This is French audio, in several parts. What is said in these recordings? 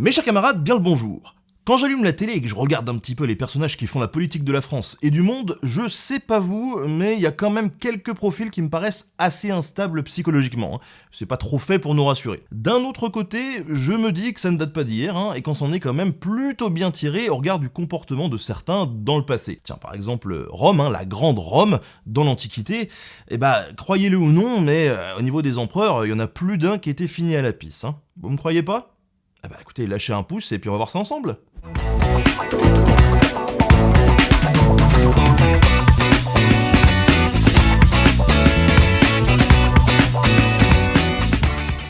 Mes chers camarades, bien le bonjour. Quand j'allume la télé et que je regarde un petit peu les personnages qui font la politique de la France et du monde, je sais pas vous, mais il y a quand même quelques profils qui me paraissent assez instables psychologiquement. Hein. C'est pas trop fait pour nous rassurer. D'un autre côté, je me dis que ça ne date pas d'hier, hein, et qu'on s'en est quand même plutôt bien tiré au regard du comportement de certains dans le passé. Tiens, par exemple, Rome, hein, la grande Rome, dans l'Antiquité, eh bah, croyez-le ou non, mais euh, au niveau des empereurs, il y en a plus d'un qui était fini à la pisse. Vous me croyez pas? Eh bah écoutez, lâchez un pouce et puis on va voir ça ensemble.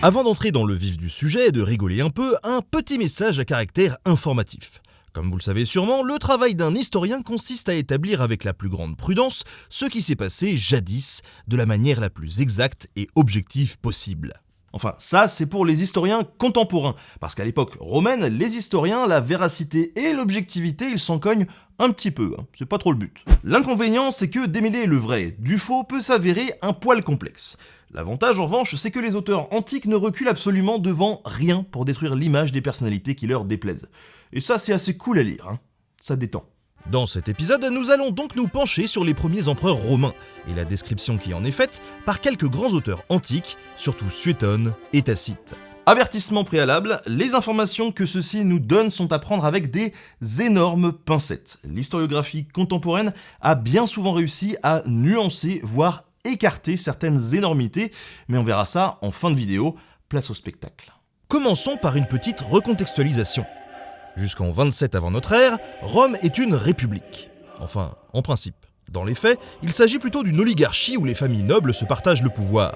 Avant d'entrer dans le vif du sujet et de rigoler un peu, un petit message à caractère informatif. Comme vous le savez sûrement, le travail d'un historien consiste à établir avec la plus grande prudence ce qui s'est passé jadis de la manière la plus exacte et objective possible. Enfin, ça, c'est pour les historiens contemporains, parce qu'à l'époque romaine, les historiens, la véracité et l'objectivité, ils s'en cognent un petit peu, hein. c'est pas trop le but. L'inconvénient, c'est que démêler le vrai du faux peut s'avérer un poil complexe. L'avantage en revanche, c'est que les auteurs antiques ne reculent absolument devant rien pour détruire l'image des personnalités qui leur déplaisent. Et ça, c'est assez cool à lire, hein. ça détend. Dans cet épisode, nous allons donc nous pencher sur les premiers empereurs romains, et la description qui en est faite par quelques grands auteurs antiques, surtout Suétone et Tacite. Avertissement préalable, les informations que ceux-ci nous donnent sont à prendre avec des énormes pincettes. L'historiographie contemporaine a bien souvent réussi à nuancer, voire écarter certaines énormités, mais on verra ça en fin de vidéo, place au spectacle. Commençons par une petite recontextualisation. Jusqu'en 27 avant notre ère, Rome est une république. Enfin, en principe. Dans les faits, il s'agit plutôt d'une oligarchie où les familles nobles se partagent le pouvoir.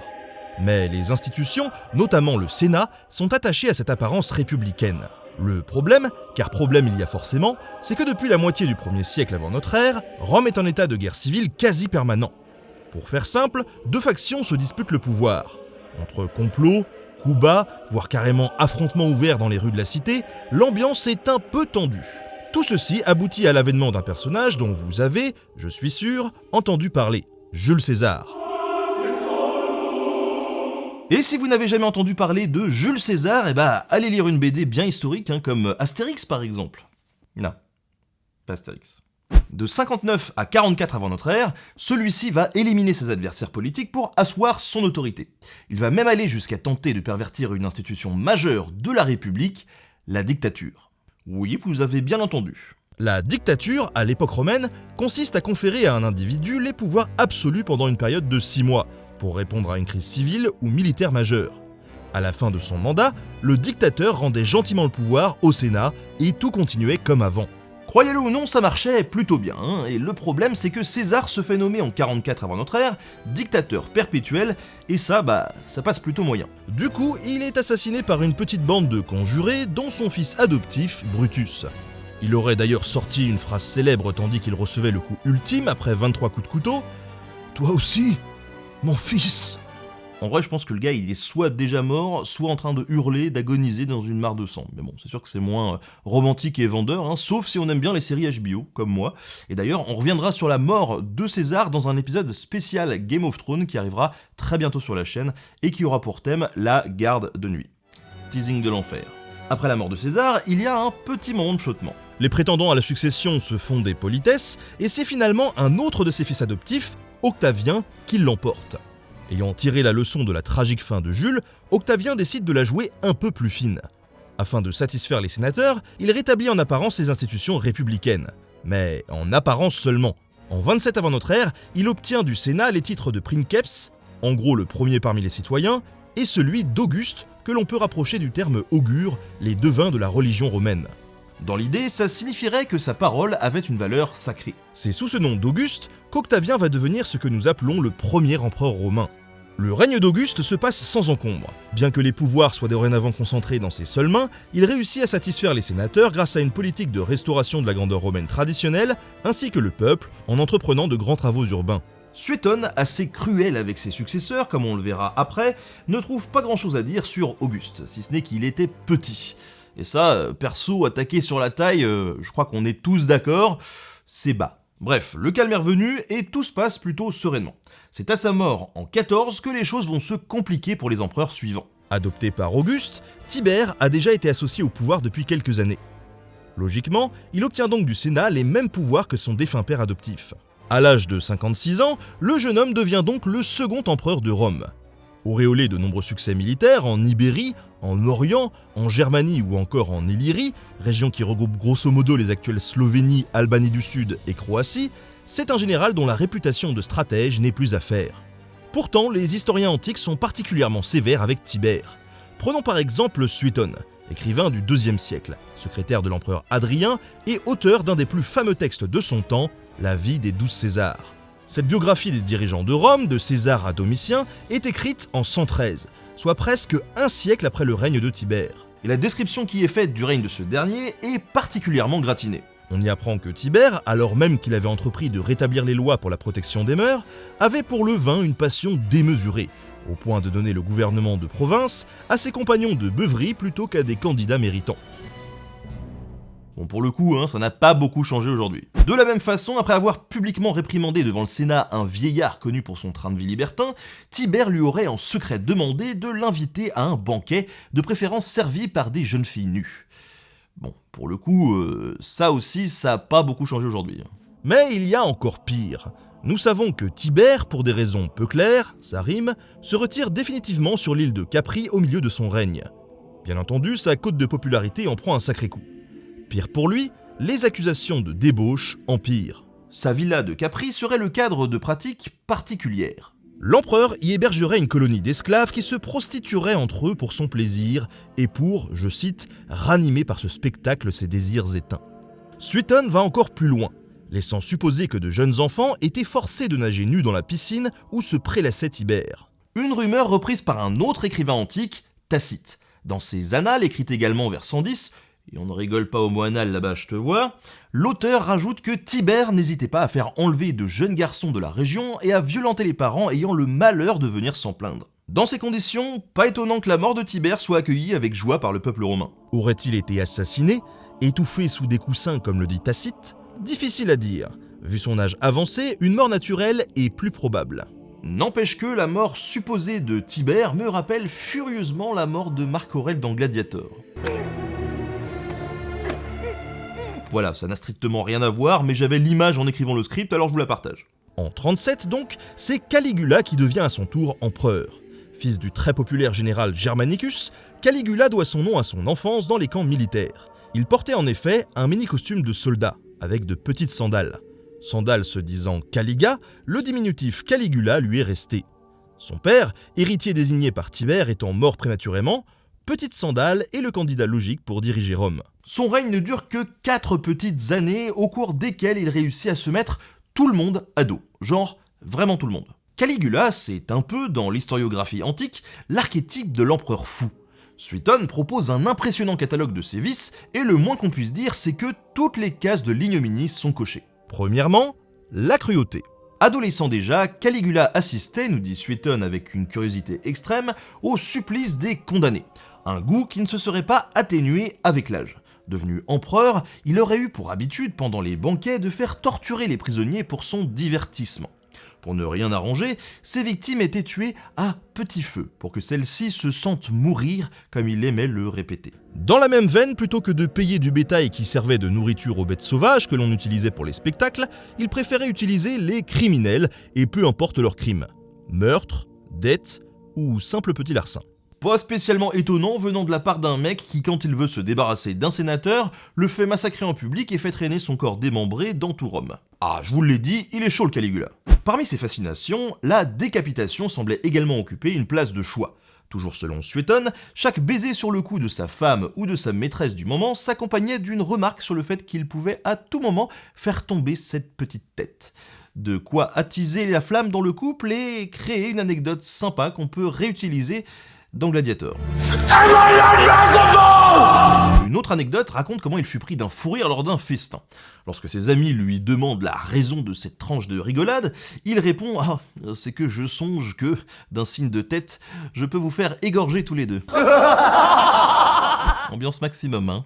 Mais les institutions, notamment le Sénat, sont attachées à cette apparence républicaine. Le problème, car problème il y a forcément, c'est que depuis la moitié du 1er siècle avant notre ère, Rome est en état de guerre civile quasi permanent. Pour faire simple, deux factions se disputent le pouvoir. Entre complots, coups bas, voire carrément affrontements ouverts dans les rues de la cité, l'ambiance est un peu tendue. Tout ceci aboutit à l'avènement d'un personnage dont vous avez, je suis sûr, entendu parler, Jules César. Et si vous n'avez jamais entendu parler de Jules César, eh bah allez lire une BD bien historique, hein, comme Astérix par exemple. Non, pas Astérix. De 59 à 44 avant notre ère, celui-ci va éliminer ses adversaires politiques pour asseoir son autorité. Il va même aller jusqu'à tenter de pervertir une institution majeure de la République, la dictature. Oui, vous avez bien entendu. La dictature, à l'époque romaine, consiste à conférer à un individu les pouvoirs absolus pendant une période de 6 mois, pour répondre à une crise civile ou militaire majeure. À la fin de son mandat, le dictateur rendait gentiment le pouvoir au Sénat et tout continuait comme avant. Croyez-le ou non, ça marchait plutôt bien, hein, et le problème c'est que César se fait nommer en 44 avant notre ère, dictateur perpétuel, et ça, bah, ça passe plutôt moyen. Du coup, il est assassiné par une petite bande de conjurés, dont son fils adoptif, Brutus. Il aurait d'ailleurs sorti une phrase célèbre tandis qu'il recevait le coup ultime après 23 coups de couteau. Toi aussi, mon fils en vrai, je pense que le gars, il est soit déjà mort, soit en train de hurler, d'agoniser dans une mare de sang. Mais bon, c'est sûr que c'est moins euh, romantique et vendeur, hein, sauf si on aime bien les séries HBO, comme moi. Et d'ailleurs, on reviendra sur la mort de César dans un épisode spécial Game of Thrones qui arrivera très bientôt sur la chaîne et qui aura pour thème la garde de nuit. Teasing de l'enfer. Après la mort de César, il y a un petit moment de flottement. Les prétendants à la succession se font des politesses, et c'est finalement un autre de ses fils adoptifs, Octavien, qui l'emporte. Ayant tiré la leçon de la tragique fin de Jules, Octavien décide de la jouer un peu plus fine. Afin de satisfaire les sénateurs, il rétablit en apparence les institutions républicaines. Mais en apparence seulement. En 27 avant notre ère, il obtient du Sénat les titres de princeps, en gros le premier parmi les citoyens, et celui d'Auguste, que l'on peut rapprocher du terme augure, les devins de la religion romaine. Dans l'idée, ça signifierait que sa parole avait une valeur sacrée. C'est sous ce nom d'Auguste qu'Octavien va devenir ce que nous appelons le premier empereur romain. Le règne d'Auguste se passe sans encombre. Bien que les pouvoirs soient dorénavant concentrés dans ses seules mains, il réussit à satisfaire les sénateurs grâce à une politique de restauration de la grandeur romaine traditionnelle, ainsi que le peuple, en entreprenant de grands travaux urbains. Suétone, assez cruel avec ses successeurs, comme on le verra après, ne trouve pas grand chose à dire sur Auguste, si ce n'est qu'il était petit. Et ça, perso, attaquer sur la taille, euh, je crois qu'on est tous d'accord, c'est bas. Bref, le calme est revenu et tout se passe plutôt sereinement. C'est à sa mort en 14 que les choses vont se compliquer pour les empereurs suivants. Adopté par Auguste, Tibère a déjà été associé au pouvoir depuis quelques années. Logiquement, il obtient donc du Sénat les mêmes pouvoirs que son défunt père adoptif. À l'âge de 56 ans, le jeune homme devient donc le second empereur de Rome. Auréolé de nombreux succès militaires en Ibérie, en Orient, en Germanie ou encore en Illyrie, région qui regroupe grosso modo les actuelles Slovénie, Albanie du Sud et Croatie, c'est un général dont la réputation de stratège n'est plus à faire. Pourtant, les historiens antiques sont particulièrement sévères avec Tibère. Prenons par exemple Suétone, écrivain du IIe siècle, secrétaire de l'empereur Adrien et auteur d'un des plus fameux textes de son temps, La vie des douze Césars. Cette biographie des dirigeants de Rome, de César à Domitien, est écrite en 113, soit presque un siècle après le règne de Tibère. Et la description qui est faite du règne de ce dernier est particulièrement gratinée. On y apprend que Tibère, alors même qu'il avait entrepris de rétablir les lois pour la protection des mœurs, avait pour le vin une passion démesurée, au point de donner le gouvernement de province à ses compagnons de beuverie plutôt qu'à des candidats méritants. Bon, pour le coup, hein, ça n'a pas beaucoup changé aujourd'hui. De la même façon, après avoir publiquement réprimandé devant le Sénat un vieillard connu pour son train de vie libertin, Tibère lui aurait en secret demandé de l'inviter à un banquet, de préférence servi par des jeunes filles nues. Bon, pour le coup, euh, ça aussi, ça n'a pas beaucoup changé aujourd'hui. Mais il y a encore pire. Nous savons que Tibère, pour des raisons peu claires, ça rime, se retire définitivement sur l'île de Capri au milieu de son règne. Bien entendu, sa cote de popularité en prend un sacré coup. Pire pour lui, les accusations de débauche empirent. Sa villa de Capri serait le cadre de pratiques particulières. L'empereur y hébergerait une colonie d'esclaves qui se prostitueraient entre eux pour son plaisir et pour, je cite, ranimer par ce spectacle ses désirs éteints. Suétone va encore plus loin, laissant supposer que de jeunes enfants étaient forcés de nager nus dans la piscine où se prélassait Tibère. Une rumeur reprise par un autre écrivain antique, Tacite. Dans ses annales, écrites également vers 110, et on ne rigole pas au mot anal là-bas, je te vois, l'auteur rajoute que Tibère n'hésitait pas à faire enlever de jeunes garçons de la région et à violenter les parents ayant le malheur de venir s'en plaindre. Dans ces conditions, pas étonnant que la mort de Tibère soit accueillie avec joie par le peuple romain. Aurait-il été assassiné, étouffé sous des coussins comme le dit Tacite? Difficile à dire. Vu son âge avancé, une mort naturelle est plus probable. N'empêche que la mort supposée de Tibère me rappelle furieusement la mort de Marc Aurèle dans Gladiator. Voilà, ça n'a strictement rien à voir, mais j'avais l'image en écrivant le script, alors je vous la partage. En 37 donc, c'est Caligula qui devient à son tour empereur. Fils du très populaire général Germanicus, Caligula doit son nom à son enfance dans les camps militaires. Il portait en effet un mini-costume de soldat, avec de petites sandales. Sandales se disant Caliga, le diminutif Caligula lui est resté. Son père, héritier désigné par Tibère étant mort prématurément, Petite Sandale est le candidat logique pour diriger Rome. Son règne ne dure que 4 petites années au cours desquelles il réussit à se mettre tout le monde à dos. Genre, vraiment tout le monde. Caligula, c'est un peu, dans l'historiographie antique, l'archétype de l'empereur fou. Suétone propose un impressionnant catalogue de ses vices, et le moins qu'on puisse dire, c'est que toutes les cases de l'ignominie sont cochées. Premièrement, la cruauté. Adolescent déjà, Caligula assistait, nous dit Suétone avec une curiosité extrême, au supplice des condamnés un goût qui ne se serait pas atténué avec l'âge. Devenu empereur, il aurait eu pour habitude pendant les banquets de faire torturer les prisonniers pour son divertissement. Pour ne rien arranger, ses victimes étaient tuées à petit feu, pour que celles-ci se sentent mourir comme il aimait le répéter. Dans la même veine, plutôt que de payer du bétail qui servait de nourriture aux bêtes sauvages que l'on utilisait pour les spectacles, il préférait utiliser les criminels, et peu importe leur crime. Meurtre, dette ou simple petit larcin. Pas spécialement étonnant venant de la part d'un mec qui, quand il veut se débarrasser d'un sénateur, le fait massacrer en public et fait traîner son corps démembré dans tout Rome. Ah, je vous l'ai dit, il est chaud le Caligula. Parmi ses fascinations, la décapitation semblait également occuper une place de choix. Toujours selon Suétone, chaque baiser sur le cou de sa femme ou de sa maîtresse du moment s'accompagnait d'une remarque sur le fait qu'il pouvait à tout moment faire tomber cette petite tête. De quoi attiser la flamme dans le couple et créer une anecdote sympa qu'on peut réutiliser dans Gladiator. Une autre anecdote raconte comment il fut pris d'un fou rire lors d'un festin. Lorsque ses amis lui demandent la raison de cette tranche de rigolade, il répond Ah, c'est que je songe que, d'un signe de tête, je peux vous faire égorger tous les deux. Ambiance maximum, hein.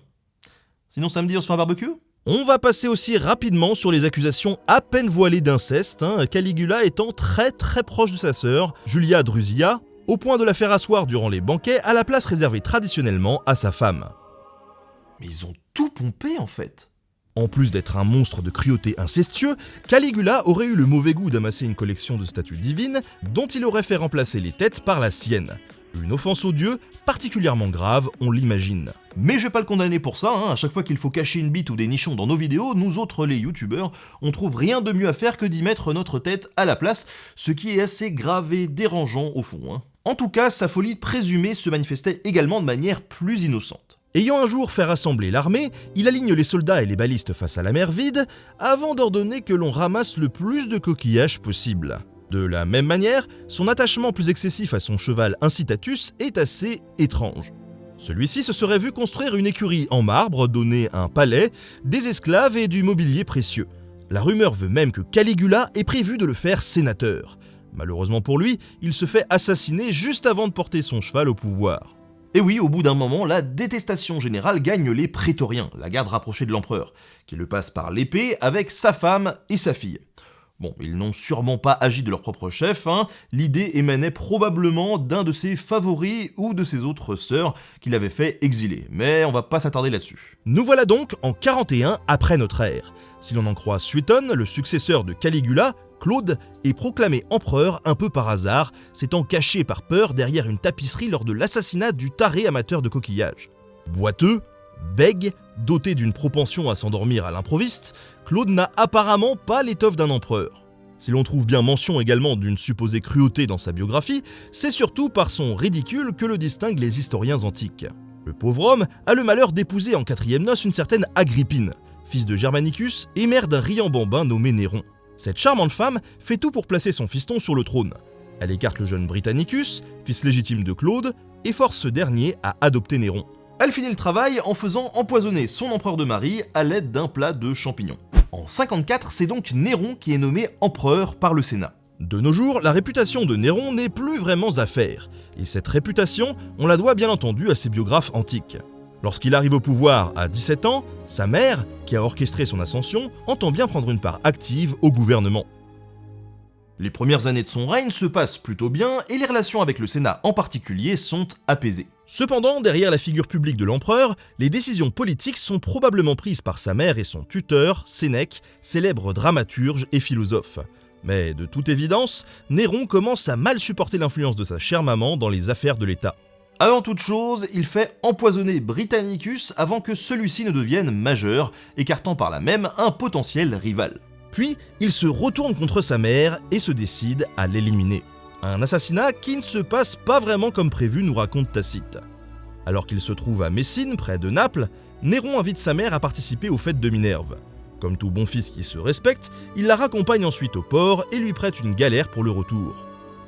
Sinon samedi on se fait un barbecue? On va passer aussi rapidement sur les accusations à peine voilées d'inceste, hein, Caligula étant très très proche de sa sœur, Julia Drusilla, au point de la faire asseoir durant les banquets à la place réservée traditionnellement à sa femme. Mais ils ont tout pompé en fait. En plus d'être un monstre de cruauté incestueux, Caligula aurait eu le mauvais goût d'amasser une collection de statues divines dont il aurait fait remplacer les têtes par la sienne. Une offense aux dieux particulièrement grave, on l'imagine. Mais je vais pas le condamner pour ça, hein. à chaque fois qu'il faut cacher une bite ou des nichons dans nos vidéos, nous autres les youtubeurs, on trouve rien de mieux à faire que d'y mettre notre tête à la place, ce qui est assez grave et dérangeant au fond. Hein. En tout cas, sa folie présumée se manifestait également de manière plus innocente. Ayant un jour fait rassembler l'armée, il aligne les soldats et les balistes face à la mer vide, avant d'ordonner que l'on ramasse le plus de coquillages possible. De la même manière, son attachement plus excessif à son cheval Incitatus est assez étrange. Celui-ci se serait vu construire une écurie en marbre, donner un palais, des esclaves et du mobilier précieux. La rumeur veut même que Caligula est prévu de le faire sénateur. Malheureusement pour lui, il se fait assassiner juste avant de porter son cheval au pouvoir. Et oui, au bout d'un moment, la détestation générale gagne les prétoriens, la garde rapprochée de l'empereur, qui le passe par l'épée avec sa femme et sa fille. Bon, ils n'ont sûrement pas agi de leur propre chef, hein. l'idée émanait probablement d'un de ses favoris ou de ses autres sœurs qu'il avait fait exiler, mais on va pas s'attarder là-dessus. Nous voilà donc en 41 après notre ère. Si l'on en croit Suétone, le successeur de Caligula, Claude est proclamé empereur un peu par hasard, s'étant caché par peur derrière une tapisserie lors de l'assassinat du taré amateur de coquillages. Boiteux, bègue, doté d'une propension à s'endormir à l'improviste, Claude n'a apparemment pas l'étoffe d'un empereur. Si l'on trouve bien mention également d'une supposée cruauté dans sa biographie, c'est surtout par son ridicule que le distinguent les historiens antiques. Le pauvre homme a le malheur d'épouser en quatrième noce une certaine Agrippine, fils de Germanicus et mère d'un riant bambin nommé Néron. Cette charmante femme fait tout pour placer son fiston sur le trône. Elle écarte le jeune Britannicus, fils légitime de Claude, et force ce dernier à adopter Néron. Elle finit le travail en faisant empoisonner son empereur de Marie à l'aide d'un plat de champignons. En 54, c'est donc Néron qui est nommé empereur par le Sénat. De nos jours, la réputation de Néron n'est plus vraiment à faire, et cette réputation, on la doit bien entendu à ses biographes antiques. Lorsqu'il arrive au pouvoir à 17 ans, sa mère, qui a orchestré son ascension, entend bien prendre une part active au gouvernement. Les premières années de son règne se passent plutôt bien et les relations avec le Sénat en particulier sont apaisées. Cependant, derrière la figure publique de l'empereur, les décisions politiques sont probablement prises par sa mère et son tuteur, Sénèque, célèbre dramaturge et philosophe. Mais de toute évidence, Néron commence à mal supporter l'influence de sa chère maman dans les affaires de l'État. Avant toute chose, il fait empoisonner Britannicus avant que celui-ci ne devienne majeur, écartant par là même un potentiel rival. Puis, il se retourne contre sa mère et se décide à l'éliminer. Un assassinat qui ne se passe pas vraiment comme prévu, nous raconte Tacite. Alors qu'il se trouve à Messine, près de Naples, Néron invite sa mère à participer aux fêtes de Minerve. Comme tout bon fils qui se respecte, il la raccompagne ensuite au port et lui prête une galère pour le retour.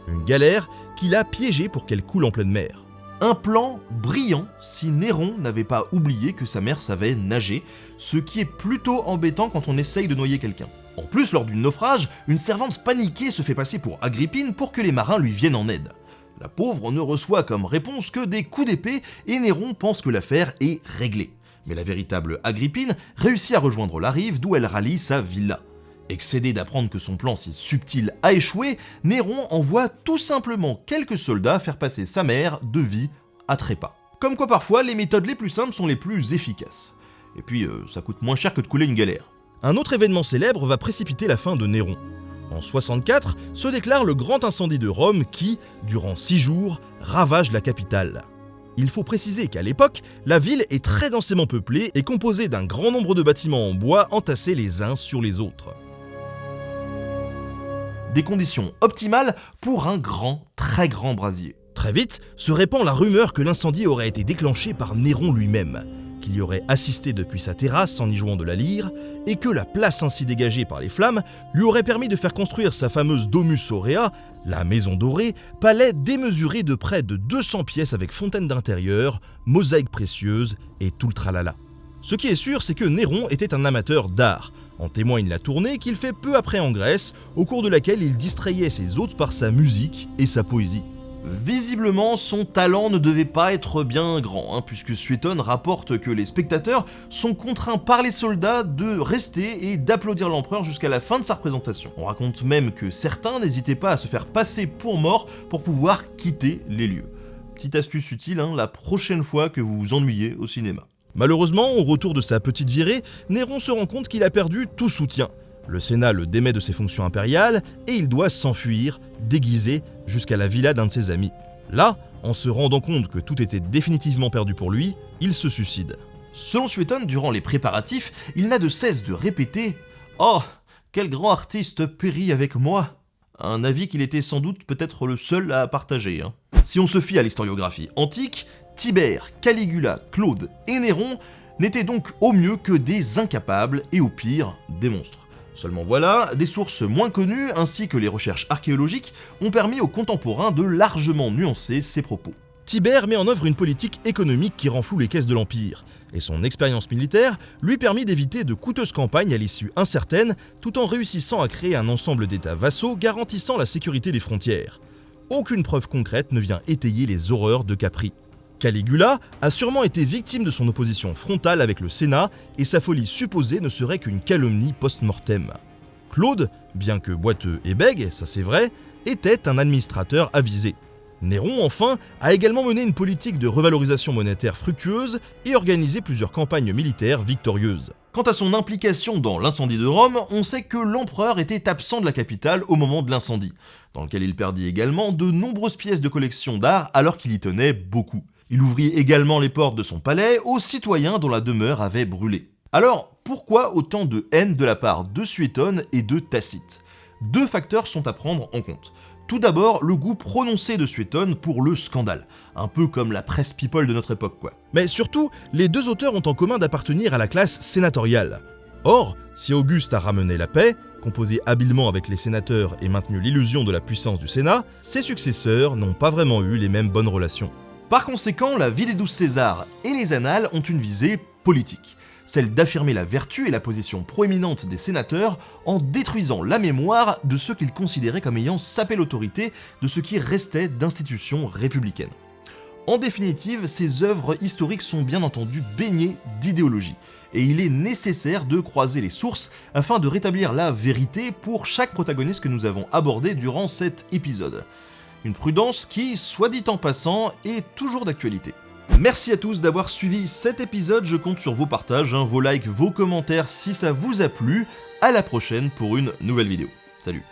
Une galère qu'il a piégée pour qu'elle coule en pleine mer. Un plan brillant si Néron n'avait pas oublié que sa mère savait nager, ce qui est plutôt embêtant quand on essaye de noyer quelqu'un. En plus, lors du naufrage, une servante paniquée se fait passer pour Agrippine pour que les marins lui viennent en aide. La pauvre ne reçoit comme réponse que des coups d'épée et Néron pense que l'affaire est réglée. Mais la véritable Agrippine réussit à rejoindre la rive d'où elle rallie sa villa. Excédé d'apprendre que son plan si subtil a échoué, Néron envoie tout simplement quelques soldats faire passer sa mère de vie à trépas. Comme quoi parfois, les méthodes les plus simples sont les plus efficaces. Et puis, euh, ça coûte moins cher que de couler une galère. Un autre événement célèbre va précipiter la fin de Néron. En 64 se déclare le grand incendie de Rome qui, durant six jours, ravage la capitale. Il faut préciser qu'à l'époque, la ville est très densément peuplée et composée d'un grand nombre de bâtiments en bois entassés les uns sur les autres. Des conditions optimales pour un grand, très grand brasier. Très vite, se répand la rumeur que l'incendie aurait été déclenché par Néron lui-même qu'il y aurait assisté depuis sa terrasse en y jouant de la lyre, et que la place ainsi dégagée par les flammes lui aurait permis de faire construire sa fameuse Domus Aurea, la maison dorée, palais démesuré de près de 200 pièces avec fontaine d'intérieur, mosaïques précieuses et tout le tralala. Ce qui est sûr, c'est que Néron était un amateur d'art. En témoigne la tournée qu'il fait peu après en Grèce, au cours de laquelle il distrayait ses hôtes par sa musique et sa poésie. Visiblement, son talent ne devait pas être bien grand, hein, puisque Suétone rapporte que les spectateurs sont contraints par les soldats de rester et d'applaudir l'empereur jusqu'à la fin de sa représentation. On raconte même que certains n'hésitaient pas à se faire passer pour morts pour pouvoir quitter les lieux. Petite astuce utile, hein, la prochaine fois que vous vous ennuyez au cinéma. Malheureusement, au retour de sa petite virée, Néron se rend compte qu'il a perdu tout soutien. Le Sénat le démet de ses fonctions impériales et il doit s'enfuir, déguisé, jusqu'à la villa d'un de ses amis. Là, en se rendant compte que tout était définitivement perdu pour lui, il se suicide. Selon Suétone, durant les préparatifs, il n'a de cesse de répéter « Oh, quel grand artiste périt avec moi !» Un avis qu'il était sans doute peut-être le seul à partager. Hein. Si on se fie à l'historiographie antique, Tibère, Caligula, Claude et Néron n'étaient donc au mieux que des incapables et au pire des monstres. Seulement voilà, des sources moins connues ainsi que les recherches archéologiques ont permis aux contemporains de largement nuancer ces propos. Tibère met en œuvre une politique économique qui renfloue les caisses de l'Empire, et son expérience militaire lui permet d'éviter de coûteuses campagnes à l'issue incertaine tout en réussissant à créer un ensemble d'États vassaux garantissant la sécurité des frontières. Aucune preuve concrète ne vient étayer les horreurs de Capri. Caligula a sûrement été victime de son opposition frontale avec le Sénat et sa folie supposée ne serait qu'une calomnie post-mortem. Claude, bien que boiteux et bègue, ça c'est vrai, était un administrateur avisé. Néron, enfin, a également mené une politique de revalorisation monétaire fructueuse et organisé plusieurs campagnes militaires victorieuses. Quant à son implication dans l'incendie de Rome, on sait que l'empereur était absent de la capitale au moment de l'incendie, dans lequel il perdit également de nombreuses pièces de collection d'art alors qu'il y tenait beaucoup. Il ouvrit également les portes de son palais aux citoyens dont la demeure avait brûlé. Alors, pourquoi autant de haine de la part de Suétone et de Tacite? Deux facteurs sont à prendre en compte. Tout d'abord, le goût prononcé de Suétone pour le scandale, un peu comme la presse people de notre époque quoi. Mais surtout, les deux auteurs ont en commun d'appartenir à la classe sénatoriale. Or, si Auguste a ramené la paix, composé habilement avec les sénateurs et maintenu l'illusion de la puissance du Sénat, ses successeurs n'ont pas vraiment eu les mêmes bonnes relations. Par conséquent, la vie des douze Césars et les annales ont une visée politique, celle d'affirmer la vertu et la position proéminente des sénateurs en détruisant la mémoire de ceux qu'ils considéraient comme ayant sapé l'autorité de ce qui restait d'institutions républicaines. En définitive, ces œuvres historiques sont bien entendu baignées d'idéologie, et il est nécessaire de croiser les sources afin de rétablir la vérité pour chaque protagoniste que nous avons abordé durant cet épisode. Une prudence qui, soit dit en passant, est toujours d'actualité. Merci à tous d'avoir suivi cet épisode, je compte sur vos partages, hein, vos likes, vos commentaires si ça vous a plu. À la prochaine pour une nouvelle vidéo. Salut